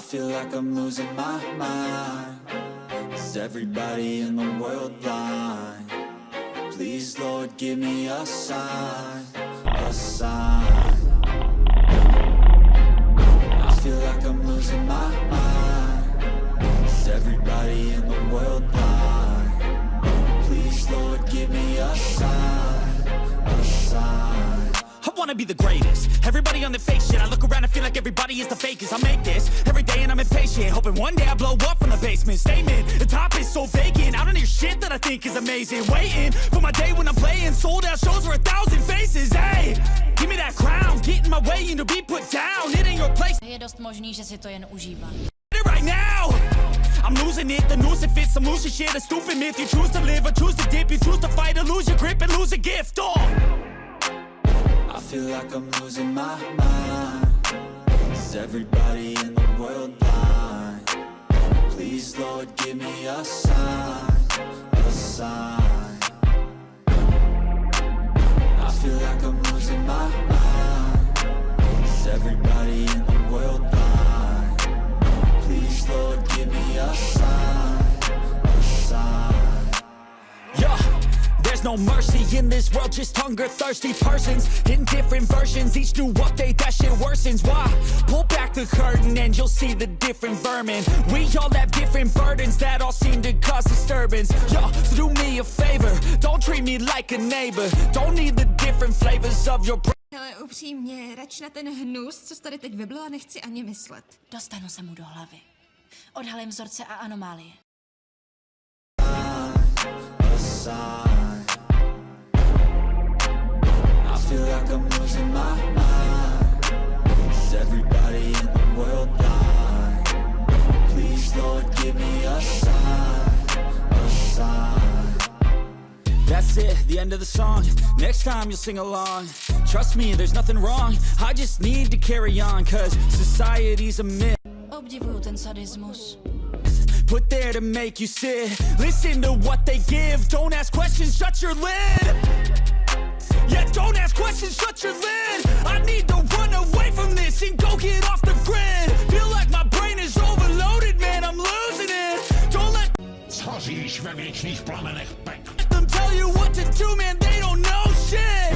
feel like I'm losing my mind. Is everybody in the world blind? Please, Lord, give me a sign A sign. I feel like I'm losing my mind. Is everybody in the world wanna be the greatest. Everybody on the fake shit I look around and feel like everybody is the fakest. I make this every day and I'm impatient Hoping one day I blow up from the basement. Statement, the top is so vacant I don't hear shit that I think is amazing. Waiting for my day when I'm playing Sold out shows for a thousand faces Hey, give me that crown Get in my way and to be put down It ain't your place. Je dost možný, že si to jen užívá. it right now! I'm losing it, the noose it fits I'm losing shit, a stupid myth. You choose to live or choose to dip You choose to fight or lose your grip and lose a gift Oh, feel like I'm losing my mind Is everybody in the world blind? Please, Lord, give me a sign A sign I feel like I'm losing my mind Is everybody in the world blind? Please, Lord, give me a sign no mercy in this world Just hunger-thirsty persons In different versions Each new update, that shit worsens Why? Pull back the curtain And you'll see the different vermin We all have different burdens That all seem to cause disturbance Yo, so do me a favor Don't treat me like a neighbor Don't need the different flavors of your brain Ale upřímně, rač na ten hnus, co tady teď vyblila, nechci ani myslet. Dostanu se mu do hlavy. Odhalím vzorce a anomálie. The end of the song. Next time you'll sing along. Trust me, there's nothing wrong. I just need to carry on Cause society's a myth. Obdivuju ten sadismus. Put there to make you sit. Listen to what they give. Don't ask questions, shut your lid. Yeah, don't ask questions, shut your lid. I need to run away from this And go get off the grid. Feel like my brain is overloaded, man I'm losing it. Don't let Schoříš ve věčných plamenech pekla. them tell you what to do, man They don't know shit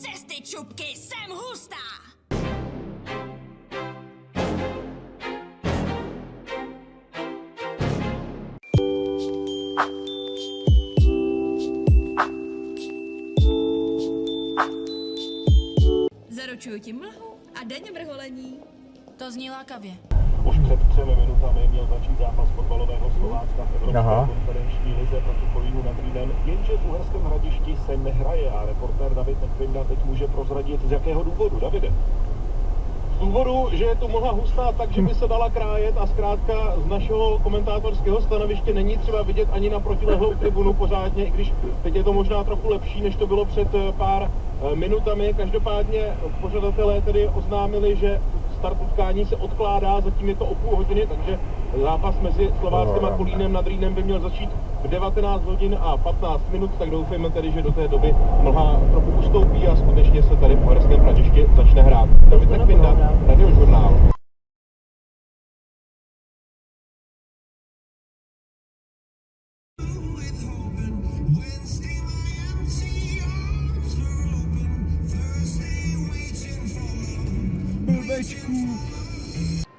cesty čupky, jsem hustá! Zaručuju ti mlhu a denně vrholení. To zní lákavě. Už před třemi minutami měl začít zápas fotbalového Slovácka v Evropské Aha. konferenční lize proti Kolínu nad Rýnem, jenže v Uherském hradišti se nehraje a reportér David Nekvinda teď může prozradit z jakého důvodu. Davide. Z důvodu, že je tu mlha hustá tak, že by se dala krájet a zkrátka z našeho komentátorského stanoviště není třeba vidět ani na protilehlou tribunu pořádně, i když teď je to možná trochu lepší, než to bylo před eh, pár eh, minutami. Každopádně pořadatelé tedy oznámili, že start utkání se odkládá, zatím je to o půl hodiny, takže zápas mezi Slováckem a Kolínem nad Rýnem by měl začít v 19 hodin a 15 minut, tak doufejme tedy, že do té doby mlha trochu ustoupí a skutečně se tady v Uherském hradišti začne hrát. David Nekvinda, radiožurnál. Bubascu.